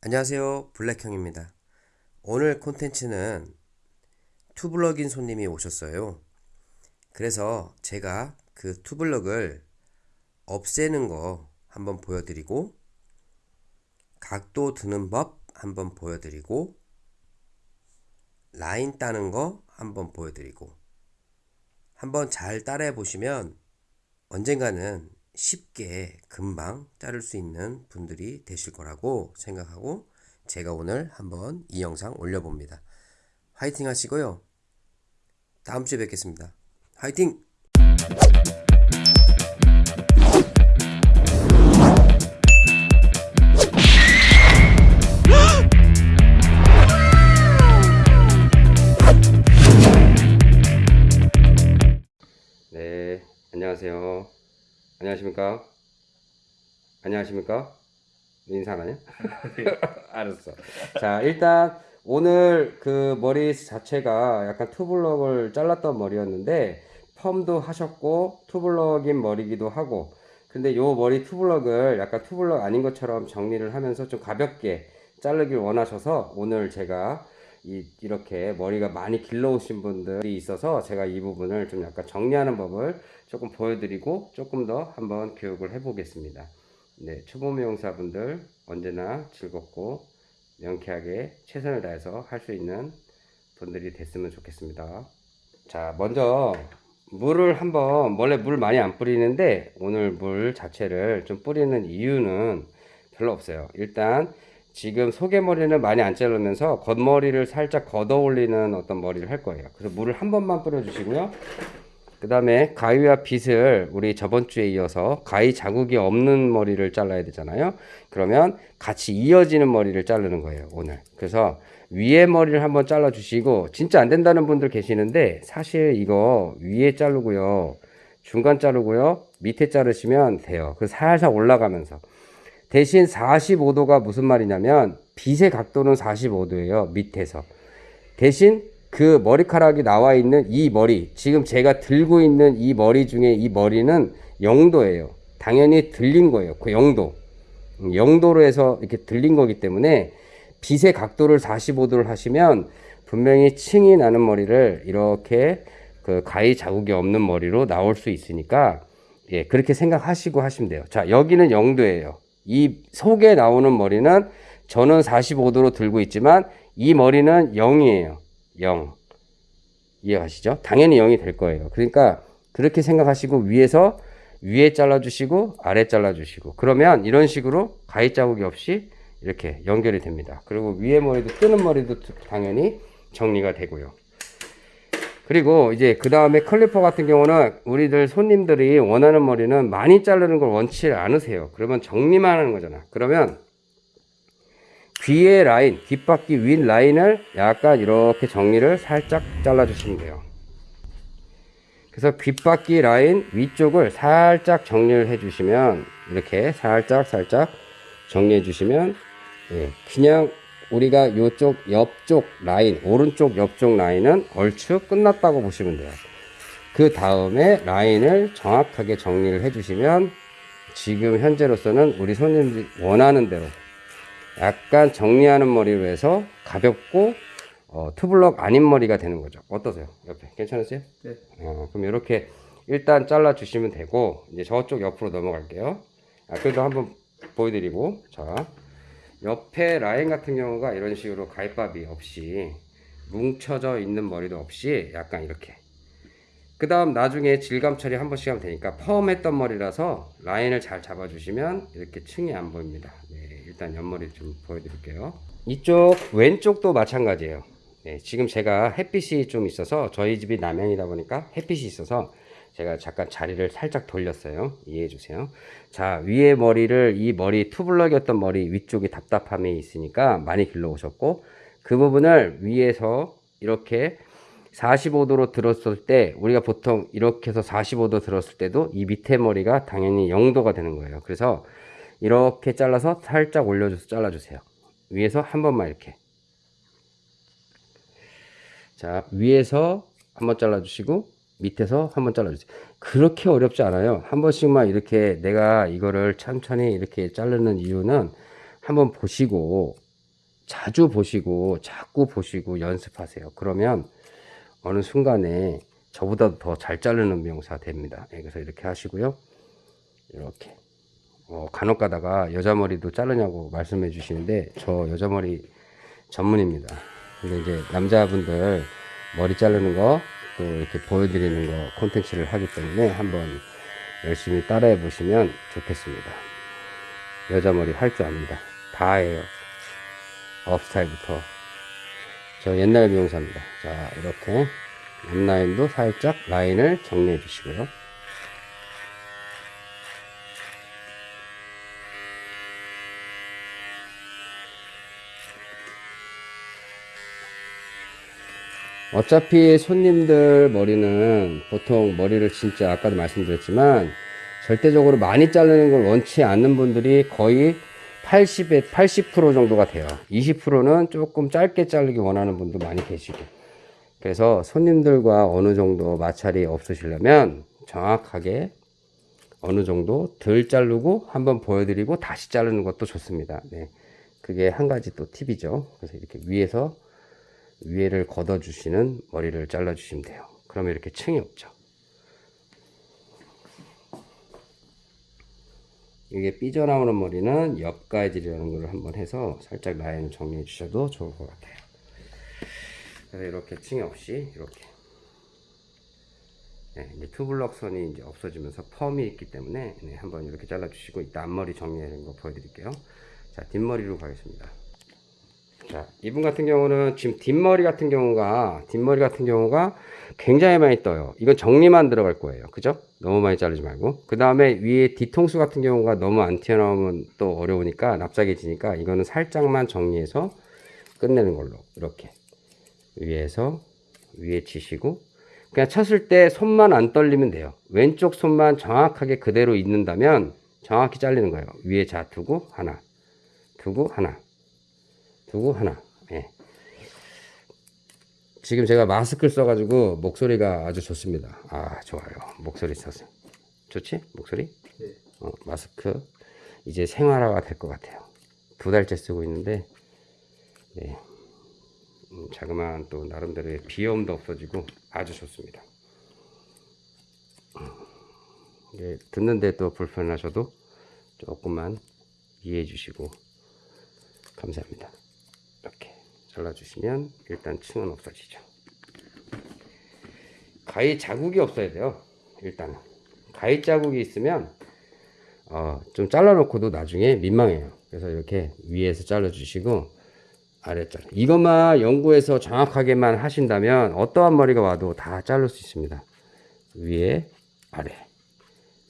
안녕하세요. 블랙형입니다. 오늘 콘텐츠는 투블럭인 손님이 오셨어요. 그래서 제가 그 투블럭을 없애는 거 한번 보여드리고 각도 드는 법 한번 보여드리고 라인 따는 거 한번 보여드리고 한번 잘 따라해 보시면 언젠가는 쉽게 금방 자를 수 있는 분들이 되실 거라고 생각하고 제가 오늘 한번 이 영상 올려봅니다. 화이팅 하시고요. 다음 주에 뵙겠습니다. 화이팅! 네, 안녕하세요. 안녕하십니까? 안녕하십니까? 인사 안 하냐? 알았어. 자, 일단 오늘 그 머리 자체가 약간 투블럭을 잘랐던 머리였는데 펌도 하셨고 투블럭인 머리기도 하고 근데 요 머리 투블럭을 약간 투블럭 아닌 것처럼 정리를 하면서 좀 가볍게 자르길 원하셔서 오늘 제가 이, 이렇게 머리가 많이 길러오신 분들이 있어서 제가 이 부분을 좀 약간 정리하는 법을 조금 보여드리고 조금 더 한번 교육을 해보겠습니다. 네, 초보 미용사분들 언제나 즐겁고 명쾌하게 최선을 다해서 할 수 있는 분들이 됐으면 좋겠습니다. 자, 먼저 물을 한번 원래 물 많이 안 뿌리는데 오늘 물 자체를 좀 뿌리는 이유는 별로 없어요. 일단 지금 속에머리는 많이 안 자르면서 겉머리를 살짝 걷어 올리는 어떤 머리를 할 거예요. 그래서 물을 한 번만 뿌려 주시고요. 그 다음에 가위와 빗을 우리 저번 주에 이어서 가위 자국이 없는 머리를 잘라야 되잖아요. 그러면 같이 이어지는 머리를 자르는 거예요, 오늘. 그래서 위에 머리를 한번 잘라 주시고 진짜 안 된다는 분들 계시는데 사실 이거 위에 자르고요. 중간 자르고요. 밑에 자르시면 돼요. 그 살살 올라가면서. 대신 45도가 무슨 말이냐면 빗의 각도는 45도예요. 밑에서. 대신 그 머리카락이 나와 있는 이 머리, 지금 제가 들고 있는 이 머리 중에 이 머리는 0도예요. 당연히 들린 거예요. 그 0도. 0도로 해서 이렇게 들린 거기 때문에 빛의 각도를 45도를 하시면 분명히 층이 나는 머리를 이렇게 그 가위 자국이 없는 머리로 나올 수 있으니까 예, 그렇게 생각하시고 하시면 돼요. 자, 여기는 0도예요. 이 속에 나오는 머리는 저는 45도로 들고 있지만 이 머리는 0이에요. 0. 이해가시죠? 당연히 0이 될 거예요. 그러니까 그렇게 생각하시고 위에서 위에 잘라주시고 아래 잘라주시고 그러면 이런 식으로 가위 자국이 없이 이렇게 연결이 됩니다. 그리고 위에 머리도 뜨는 머리도 당연히 정리가 되고요. 그리고 이제 그 다음에 클리퍼 같은 경우는 우리들 손님들이 원하는 머리는 많이 자르는 걸 원치 않으세요. 그러면 정리만 하는 거잖아. 그러면 귀의 라인, 귓바퀴 윗 라인을 약간 이렇게 정리를 살짝 잘라 주시면 돼요. 그래서 귓바퀴 라인 위쪽을 살짝 정리를 해 주시면 이렇게 살짝 살짝 정리해 주시면 예, 그냥 우리가 이쪽 옆쪽 라인 오른쪽 옆쪽 라인은 얼추 끝났다고 보시면 돼요. 그 다음에 라인을 정확하게 정리를 해 주시면 지금 현재로서는 우리 손님들이 원하는 대로 약간 정리하는 머리로 해서 가볍고 어, 투블럭 아닌 머리가 되는 거죠. 어떠세요? 옆에. 괜찮으세요? 네. 어, 그럼 이렇게 일단 잘라 주시면 되고 이제 저쪽 옆으로 넘어갈게요. 아, 그래도 한번 보여드리고. 자 옆에 라인 같은 경우가 이런 식으로 가입밥이 없이 뭉쳐져 있는 머리도 없이 약간 이렇게. 그 다음 나중에 질감 처리 한 번씩 하면 되니까 펌했던 머리라서 라인을 잘 잡아주시면 이렇게 층이 안 보입니다. 네, 일단 옆머리 좀 보여드릴게요. 이쪽 왼쪽도 마찬가지예요. 네, 지금 제가 햇빛이 좀 있어서 저희 집이 남양이다 보니까 햇빛이 있어서 제가 잠깐 자리를 살짝 돌렸어요. 이해해 주세요. 자 위에 머리를 이 머리 투블럭이었던 머리 위쪽이 답답함이 있으니까 많이 길러 오셨고 그 부분을 위에서 이렇게 45도로 들었을 때 우리가 보통 이렇게 해서 45도 들었을 때도 이 밑에 머리가 당연히 0도가 되는 거예요. 그래서 이렇게 잘라서 살짝 올려줘서 잘라주세요. 위에서 한 번만 이렇게. 자 위에서 한번 잘라주시고 밑에서 한번 잘라주세요 그렇게 어렵지 않아요 한 번씩만 이렇게 내가 이거를 천천히 이렇게 자르는 이유는 한번 보시고 자주 보시고 자꾸 보시고 연습하세요. 그러면 어느 순간에 저보다 더 잘 자르는 미용사 됩니다. 예, 그래서 이렇게 하시고요. 이렇게 어, 간혹 가다가 여자 머리도 자르냐고 말씀해 주시는데 저 여자 머리 전문입니다. 근데 이제 남자분들 머리 자르는 거 또 이렇게 보여드리는 거 콘텐츠를 하기 때문에 한번 열심히 따라해 보시면 좋겠습니다. 여자 머리 할 줄 압니다. 다 해요. 업스타일부터. 저 옛날 미용사입니다. 자, 이렇게 앞라인도 살짝 라인을 정리해 주시고요. 어차피 손님들 머리는 보통 머리를 진짜 아까도 말씀드렸지만 절대적으로 많이 자르는 걸 원치 않는 분들이 거의 80에 80% 정도가 돼요. 20%는 조금 짧게 자르기 원하는 분도 많이 계시고. 그래서 손님들과 어느 정도 마찰이 없으시려면 정확하게 어느 정도 덜 자르고 한번 보여드리고 다시 자르는 것도 좋습니다. 네. 그게 한 가지 또 팁이죠. 그래서 이렇게 위에서 위에를 걷어 주시는 머리를 잘라 주시면 돼요. 그러면 이렇게 층이 없죠. 이게 삐져나오는 머리는 옆가이질이라는 걸 한번 해서 살짝 라인을 정리해 주셔도 좋을 것 같아요. 그래서 이렇게 층이 없이 이렇게 네, 이제 투블럭 선이 이제 없어지면서 펌이 있기 때문에 네, 한번 이렇게 잘라 주시고 이따 앞머리 정리하는 거 보여드릴게요. 자 뒷머리로 가겠습니다. 자, 이분 같은 경우는 지금 뒷머리 같은 경우가 뒷머리 같은 경우가 굉장히 많이 떠요. 이건 정리만 들어갈 거예요. 그죠? 너무 많이 자르지 말고. 그 다음에 위에 뒤통수 같은 경우가 너무 안 튀어나오면 또 어려우니까 납작해지니까 이거는 살짝만 정리해서 끝내는 걸로 이렇게 위에서 위에 치시고 그냥 쳤을 때 손만 안 떨리면 돼요. 왼쪽 손만 정확하게 그대로 있는다면 정확히 잘리는 거예요. 위에 자 두고 하나 두고 하나 두고 하나. 예. 지금 제가 마스크를 써가지고 목소리가 아주 좋습니다. 아 좋아요. 목소리 써서 좋지? 목소리? 네. 어, 마스크 이제 생활화가 될 것 같아요. 두 달째 쓰고 있는데 예. 음, 자그마한 또 나름대로의 비염도 없어지고 아주 좋습니다. 예, 듣는데 또 불편하셔도 조금만 이해해 주시고 감사합니다. 이렇게 잘라주시면 일단 층은 없어지죠. 가위 자국이 없어야 돼요. 일단은 가위 자국이 있으면 어, 좀 잘라놓고도 나중에 민망해요. 그래서 이렇게 위에서 잘라주시고 아래 잘라. 이것만 연구해서 정확하게만 하신다면 어떠한 머리가 와도 다 자를 수 있습니다. 위에 아래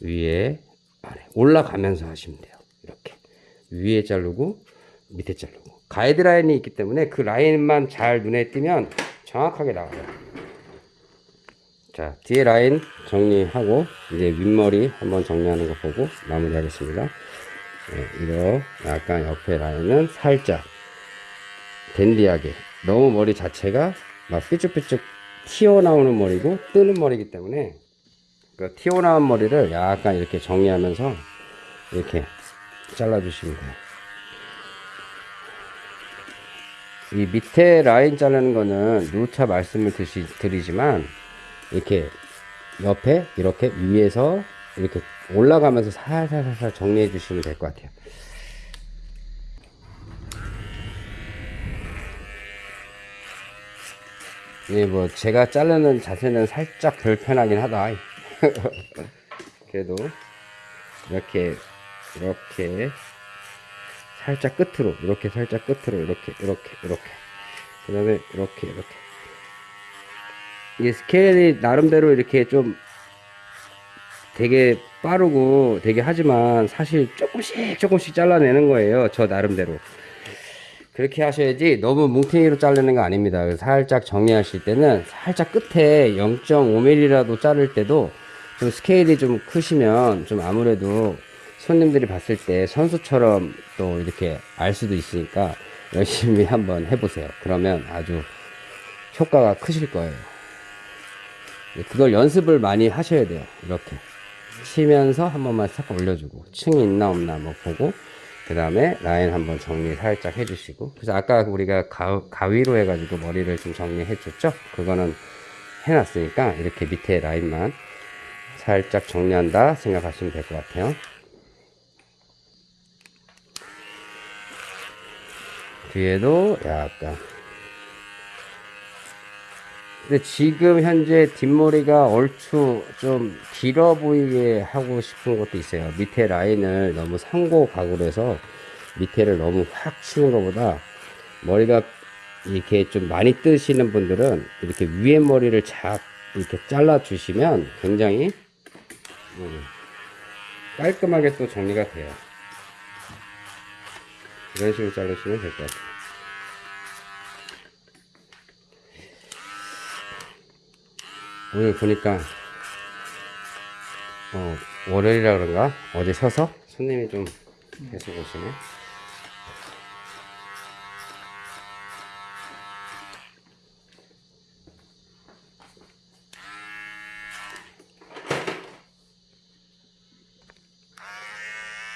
위에 아래 올라가면서 하시면 돼요. 이렇게 위에 자르고 밑에 자르고 가이드라인이 있기 때문에 그 라인만 잘 눈에 띄면 정확하게 나와요. 자, 뒤에 라인 정리하고 이제 윗머리 한번 정리하는 거 보고 마무리하겠습니다. 네, 이거 약간 옆에 라인은 살짝 댄디하게 너무 머리 자체가 막 삐쭉삐쭉 튀어나오는 머리고 뜨는 머리이기 때문에 그 튀어나온 머리를 약간 이렇게 정리하면서 이렇게 잘라주시면 돼요. 이 밑에 라인 자르는 거는 누차 말씀을 드시, 드리지만 이렇게 옆에 이렇게 위에서 이렇게 올라가면서 살살살살 정리해 주시면 될 것 같아요. 예, 뭐 제가 자르는 자세는 살짝 불편하긴 하다. 그래도 이렇게 이렇게 살짝 끝으로 이렇게 살짝 끝으로 이렇게 이렇게 이렇게. 그 다음에 이렇게 이렇게. 이게 스케일이 나름대로 이렇게 좀 되게 빠르고 되게 하지만 사실 조금씩 조금씩 잘라내는 거예요 저 나름대로. 그렇게 하셔야지 너무 뭉탱이로 자르는 거 아닙니다. 살짝 정리하실 때는 살짝 끝에 0.5mm라도 자를 때도 좀 스케일이 좀 크시면 좀 아무래도 손님들이 봤을 때 선수처럼 또 이렇게 알 수도 있으니까 열심히 한번 해보세요. 그러면 아주 효과가 크실 거예요. 그걸 연습을 많이 하셔야 돼요. 이렇게 치면서 한 번만 싹 올려주고 층이 있나 없나 뭐 보고 그 다음에 라인 한번 정리 살짝 해주시고 그래서 아까 우리가 가, 가위로 해가지고 머리를 좀 정리해 줬죠 그거는 해놨으니까 이렇게 밑에 라인만 살짝 정리한다 생각하시면 될 것 같아요 뒤에도 약간 근데 지금 현재 뒷머리가 얼추 좀 길어 보이게 하고 싶은 것도 있어요. 밑에 라인을 너무 상고 각으로 해서 밑에를 너무 확 치는 것보다 머리가 이렇게 좀 많이 뜨시는 분들은 이렇게 위에 머리를 작 이렇게 잘라 주시면 굉장히 음, 깔끔하게 또 정리가 돼요. 이런 식으로 자르시면 될 것 같아요. 오늘 보니까 어, 월요일이라 그런가? 어제 쉬어서? 손님이 좀 계속 오시네.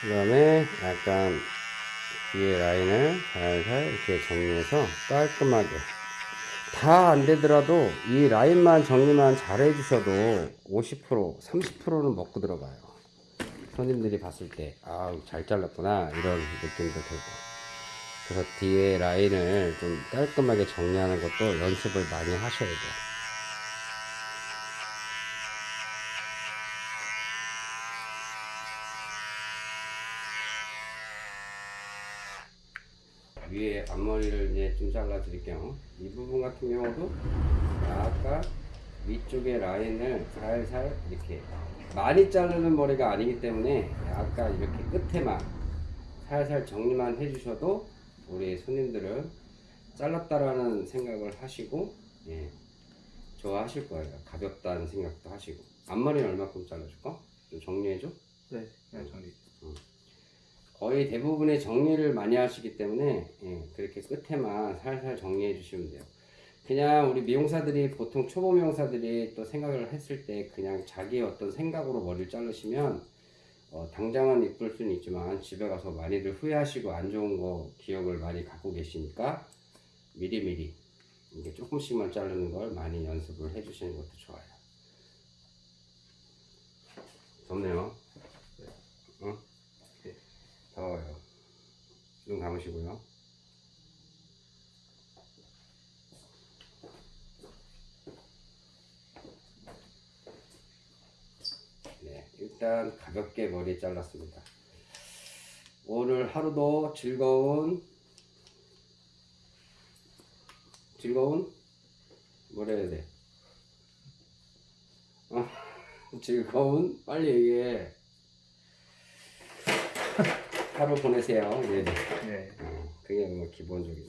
그 다음에 약간 뒤에 라인을 살살 이렇게 정리해서 깔끔하게. 다 안 되더라도 이 라인만 정리만 잘 해주셔도 50% 30%는 먹고 들어가요. 손님들이 봤을 때 아우 잘 잘랐구나. 이런 느낌도 들고. 그래서 뒤에 라인을 좀 깔끔하게 정리하는 것도 연습을 많이 하셔야 돼요 위에 앞머리를 이제 좀 잘라 드릴게요. 이 부분 같은 경우도 약간 위쪽에 라인을 살살 이렇게 많이 자르는 머리가 아니기 때문에 약간 이렇게 끝에만 살살 정리만 해주셔도 우리 손님들은 잘랐다라는 생각을 하시고 예, 좋아하실 거예요. 가볍다는 생각도 하시고 앞머리는 얼마큼 잘라줄까? 좀 정리해줘. 네, 그냥 정리. 거의 대부분의 정리를 많이 하시기 때문에 예, 그렇게 끝에만 살살 정리해 주시면 돼요. 그냥 우리 미용사들이 보통 초보 미용사들이 또 생각을 했을 때 그냥 자기의 어떤 생각으로 머리를 자르시면 어, 당장은 이쁠 수는 있지만 집에 가서 많이들 후회하시고 안 좋은 거 기억을 많이 갖고 계시니까 미리미리 이게 조금씩만 자르는 걸 많이 연습을 해 주시는 것도 좋아요. 덥네요. 응? 더워요. 눈 감으시고요. 네, 일단 가볍게 머리 잘랐습니다. 오늘 하루도 즐거운 즐거운 뭐라 해야 돼? 어, 즐거운 빨리 얘기해. 하루 보내세요. 네, 네. 네. 어, 그게 뭐 기본적인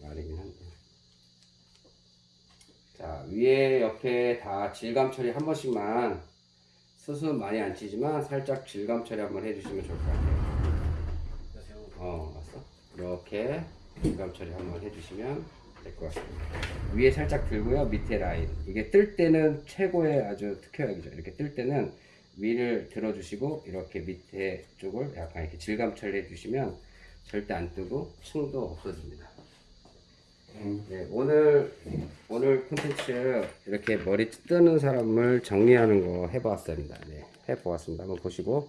말이긴 한데. 자, 위에 옆에 다 질감 처리 한 번씩만 수습 많이 안 치지만 살짝 질감 처리 한번 해주시면 좋을 것 같아요. 어, 왔어? 이렇게 질감 처리 한번 해주시면 될 것 같습니다. 위에 살짝 들고요. 밑에 라인. 이게 뜰 때는 최고의 아주 특효약이죠. 이렇게 뜰 때는 위를 들어주시고 이렇게 밑에 쪽을 약간 이렇게 질감 처리해 주시면 절대 안 뜨고 층도 없어집니다. 네, 오늘 오늘 콘텐츠 이렇게 머리 뜨는 사람을 정리하는 거 해보았습니다. 네, 해보았습니다. 한번 보시고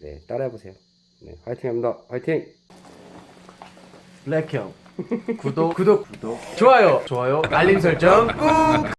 네, 따라해 보세요. 네, 화이팅합니다. 화이팅! 블랙형 구독 구독 구독 좋아요 좋아요 알림 설정 꾹